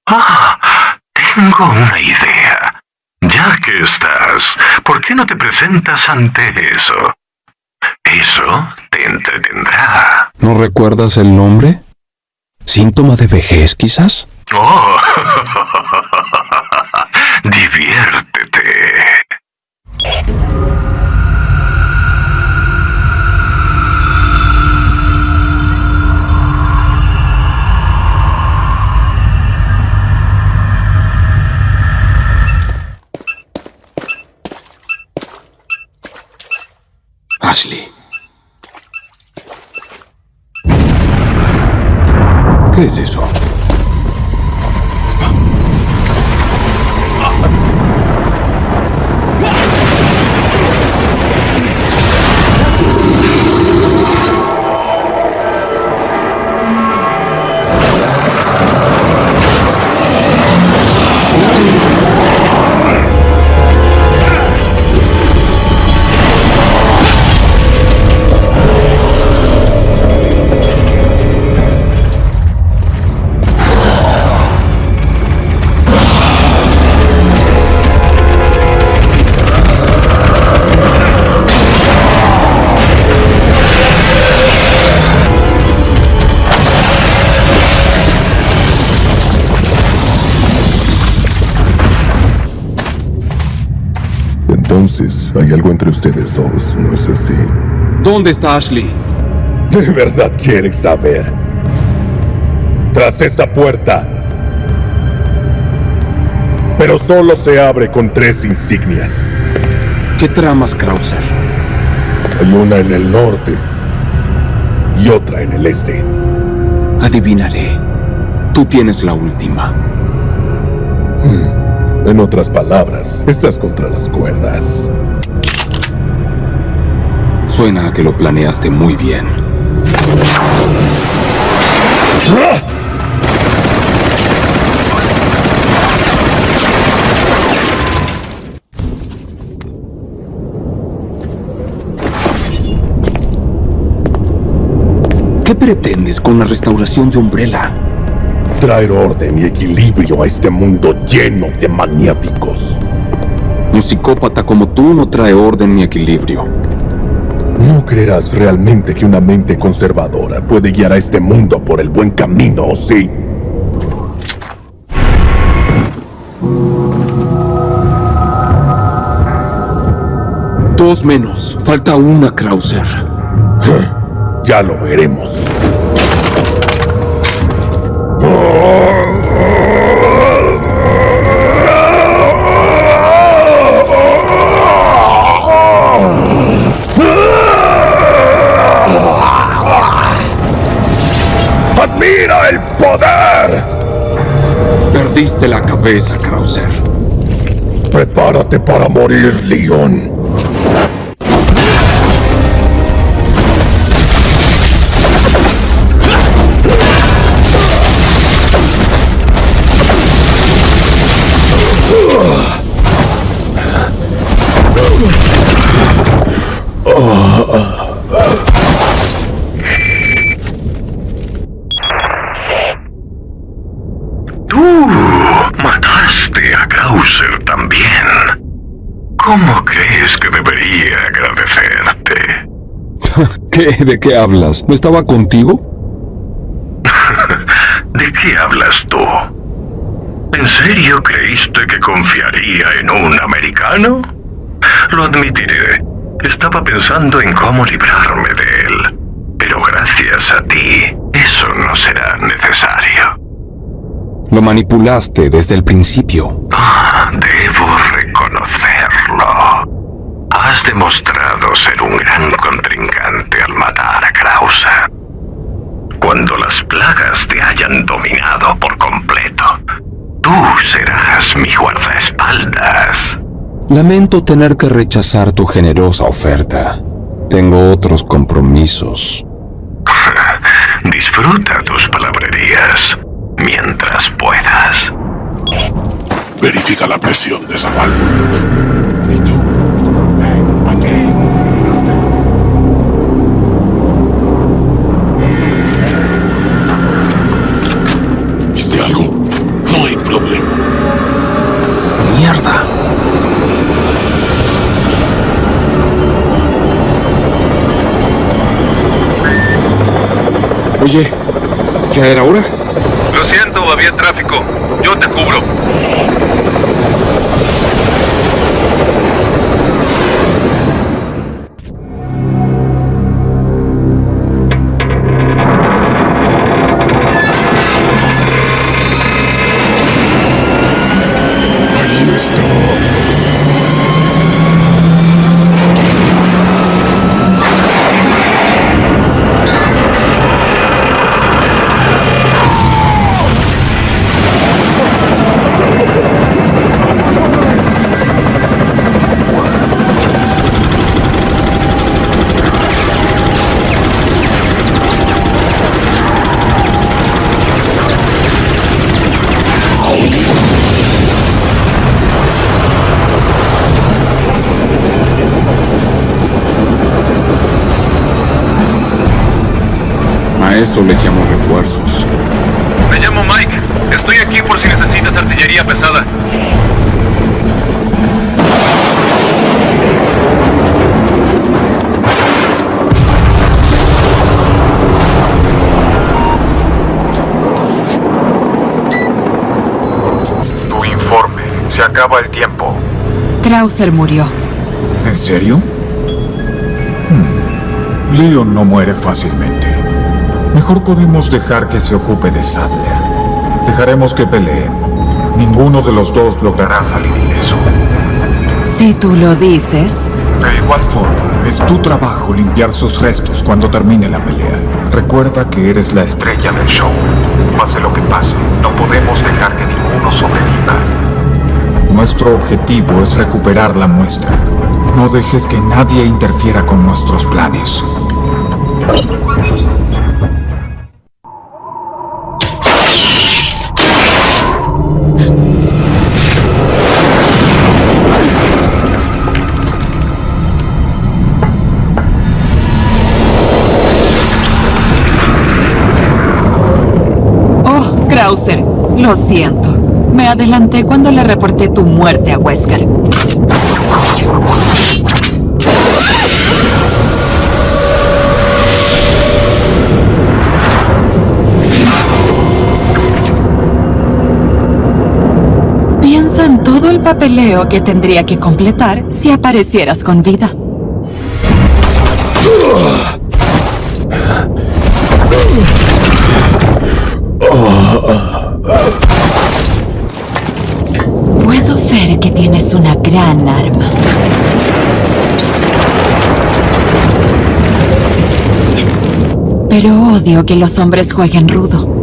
Ah, tengo una idea. Ya que estás, ¿por qué no te presentas ante eso? Eso te entretendrá. ¿No recuerdas el nombre? ¿Síntoma de vejez, quizás? Oh, diviértete. Ashley. ¿Qué es eso? ¿Dónde está Ashley? ¿De verdad quieres saber? Tras esa puerta. Pero solo se abre con tres insignias. ¿Qué tramas, Krauser? Hay una en el norte y otra en el este. Adivinaré. Tú tienes la última. Hmm. En otras palabras, estás contra las cuerdas. Suena a que lo planeaste muy bien. ¿Qué pretendes con la restauración de Umbrella? Traer orden y equilibrio a este mundo lleno de maniáticos. Un psicópata como tú no trae orden ni equilibrio. No creerás realmente que una mente conservadora puede guiar a este mundo por el buen camino, ¿sí? Dos menos. Falta una, Krauser. Ya lo veremos. Krauser. Prepárate para morir, Leon. ¿Cómo crees que debería agradecerte? ¿Qué? ¿De qué hablas? ¿No estaba contigo? ¿De qué hablas tú? ¿En serio creíste que confiaría en un americano? Lo admitiré. Estaba pensando en cómo librarme de él. Pero gracias a ti, eso no será necesario. Lo manipulaste desde el principio. Ah, debo Has demostrado ser un gran contrincante al matar a Krauser. Cuando las plagas te hayan dominado por completo, tú serás mi guardaespaldas. Lamento tener que rechazar tu generosa oferta. Tengo otros compromisos. Disfruta tus palabrerías mientras puedas. Verifica la presión de esa válvula. ¿Y tú? ¿Viste algo? No hay problema. Mierda. Oye, ¿ya era hora? Lo siento, había tráfico. Yo te cubro. Eso le llamo refuerzos. Me llamo Mike. Estoy aquí por si necesitas artillería pesada. Tu informe. Se acaba el tiempo. Krauser murió. ¿En serio? Hmm. Leon no muere fácilmente. Mejor podemos dejar que se ocupe de Sadler. Dejaremos que peleen. Ninguno de los dos logrará salir ileso. Si tú lo dices. De igual forma, es tu trabajo limpiar sus restos cuando termine la pelea. Recuerda que eres la estrella del show. Pase lo que pase, no podemos dejar que ninguno sobreviva. Nuestro objetivo es recuperar la muestra. No dejes que nadie interfiera con nuestros planes. Krauser, lo siento. Me adelanté cuando le reporté tu muerte a Wesker. Piensa en todo el papeleo que tendría que completar si aparecieras con vida. Gran arma. Pero odio que los hombres jueguen rudo.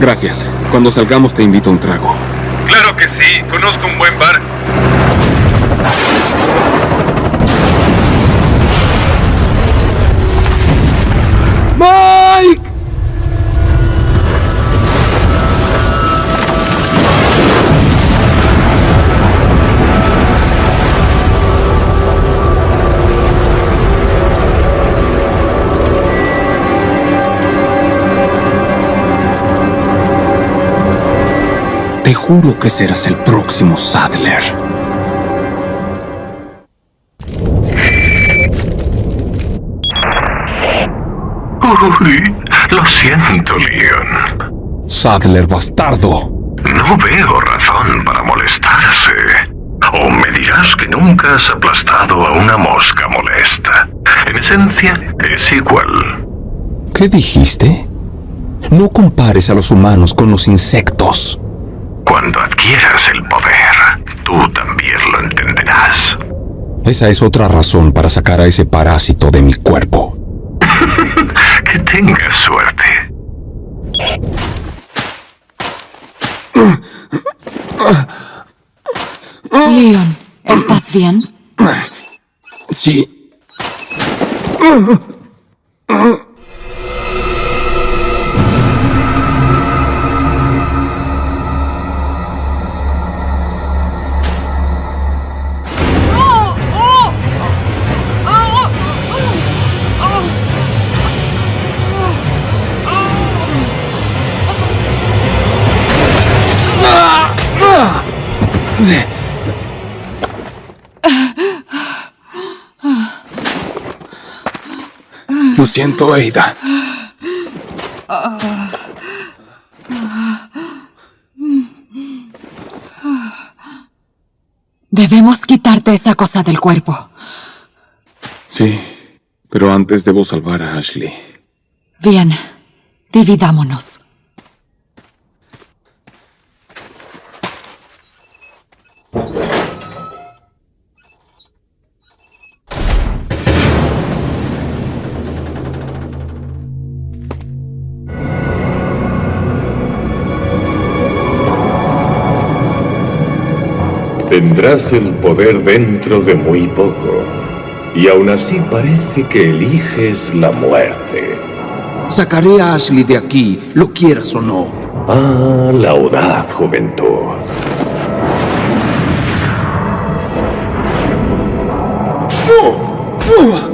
Gracias. Cuando salgamos te invito a un trago. Claro que sí, conozco un buen bar. Te juro que serás el próximo Sadler. Uy, lo siento, Leon. Sadler bastardo. No veo razón para molestarse. O me dirás que nunca has aplastado a una mosca molesta. En esencia, es igual. ¿Qué dijiste? No compares a los humanos con los insectos. Cuando adquieras el poder, tú también lo entenderás. Esa es otra razón para sacar a ese parásito de mi cuerpo. Que tengas suerte. Leon, ¿estás bien? Sí. Lo siento, Ada. Debemos quitarte esa cosa del cuerpo. Sí, pero antes debo salvar a Ashley. Bien, dividámonos. Tendrás el poder dentro de muy poco. Y aún así parece que eliges la muerte. Sacaré a Ashley de aquí, lo quieras o no. Ah, la audaz juventud. Leon,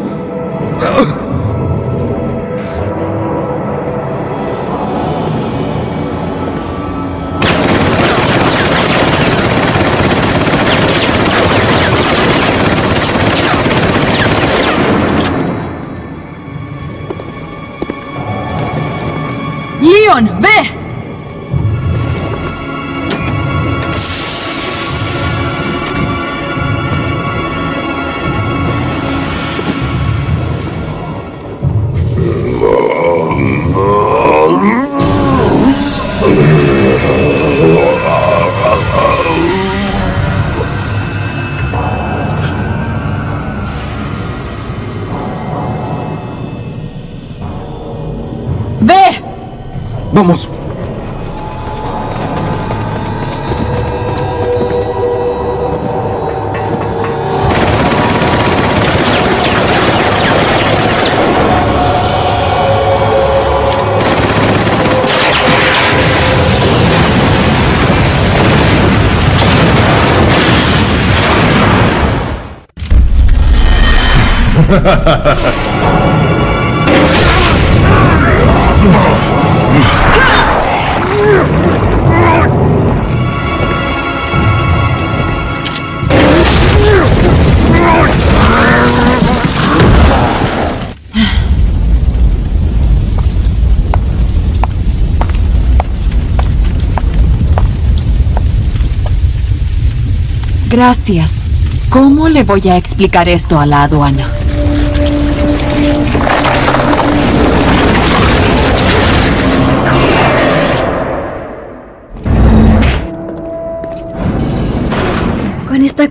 Gracias. ¿Cómo le voy a explicar esto a la aduana?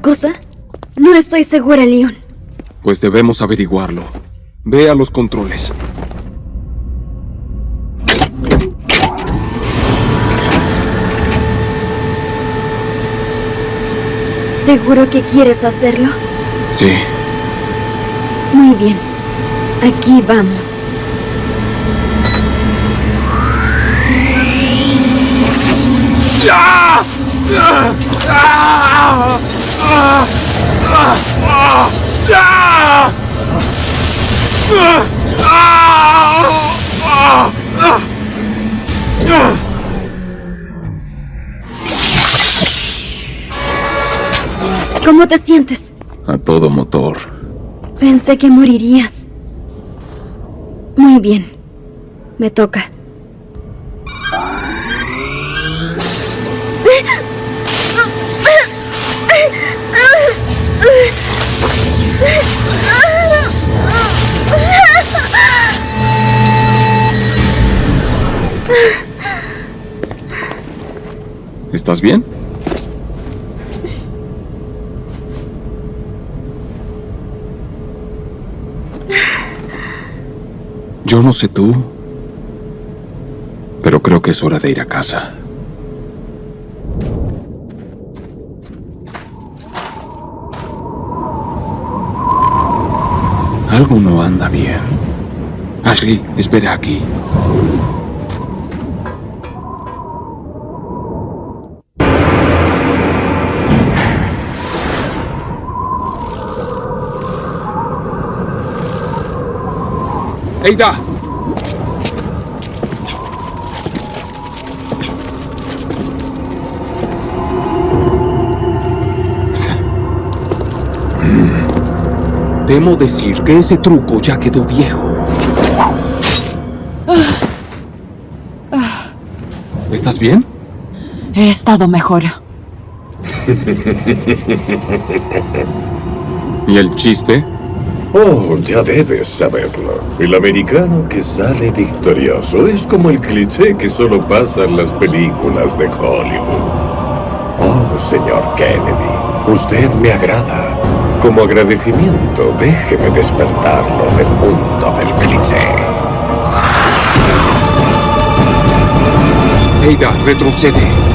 cosa? No estoy segura, Leon. Pues debemos averiguarlo. Ve a los controles. ¿Seguro que quieres hacerlo? Sí. Muy bien. Aquí vamos. ¡Ah! ¡Ah! ¡Ah! ¿Cómo te sientes? A todo motor. Pensé que morirías. Muy bien. Me toca. ¿Estás bien? Yo no sé tú, pero creo que es hora de ir a casa. Algo no anda bien. Ashley, espera aquí. Temo decir que ese truco ya quedó viejo. ¿Estás bien? He estado mejor. ¿Y el chiste? Oh, ya debes saberlo. El americano que sale victorioso es como el cliché que solo pasa en las películas de Hollywood. Oh, señor Kennedy, usted me agrada. Como agradecimiento, déjeme despertarlo del mundo del cliché. Eida, retrocede.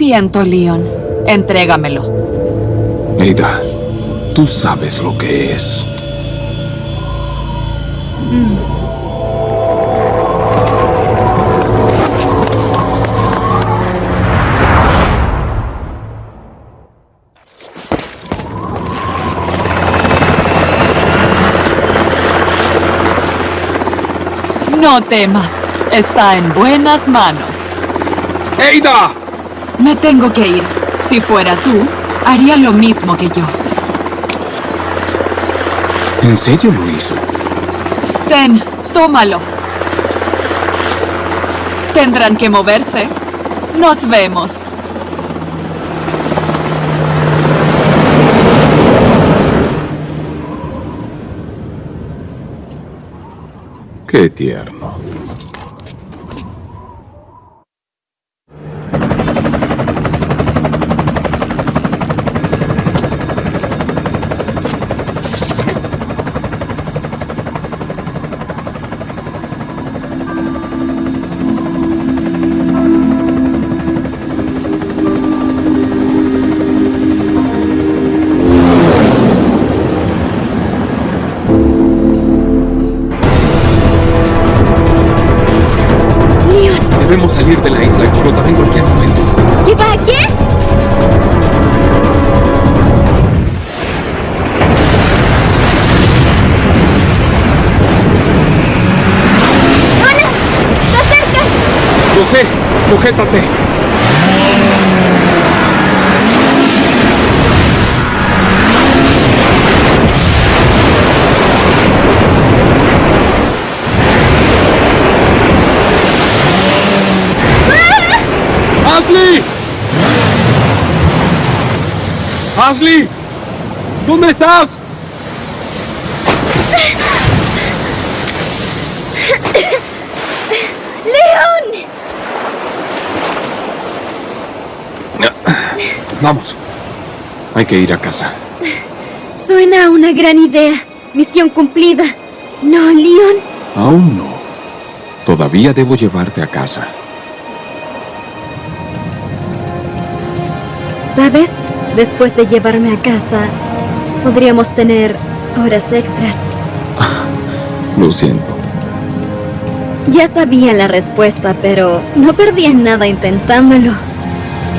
Siento, Leon. Entrégamelo. Eida, tú sabes lo que es. Mm. No temas. Está en buenas manos. ¡Eida! Me tengo que ir. Si fuera tú, haría lo mismo que yo. ¿En serio lo hizo? Ten, tómalo. Tendrán que moverse. Nos vemos. Qué tierno. Debemos salir de la isla. Explotará en cualquier momento. ¿Qué va? ¿Qué? ¡Hola! ¡Está cerca! Lo sé. Sujétate. ¡Ashley! ¡Ashley! ¿Dónde estás? ¡León! Vamos. Hay que ir a casa. Suena a una gran idea. Misión cumplida. ¿No, Leon? Aún no. Todavía debo llevarte a casa. ¿Sabes? Después de llevarme a casa, podríamos tener horas extras. Lo siento. Ya sabía la respuesta, pero no perdía nada intentándolo.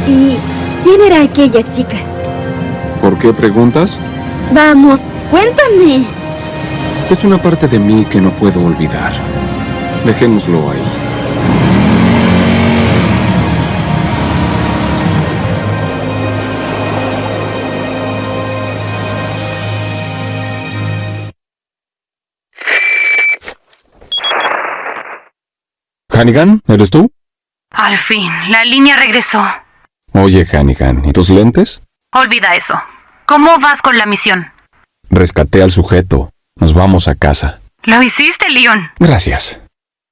¿Y quién era aquella chica? ¿Por qué preguntas? Vamos, cuéntame. Es una parte de mí que no puedo olvidar. Dejémoslo ahí. Hannigan, ¿eres tú? Al fin, la línea regresó. Oye, Hannigan, ¿y tus lentes? Olvida eso. ¿Cómo vas con la misión? Rescaté al sujeto. Nos vamos a casa. Lo hiciste, Leon. Gracias.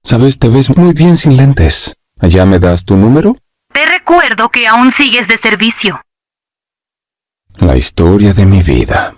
Sabes, te ves muy bien sin lentes. ¿Allá me das tu número? Te recuerdo que aún sigues de servicio. La historia de mi vida.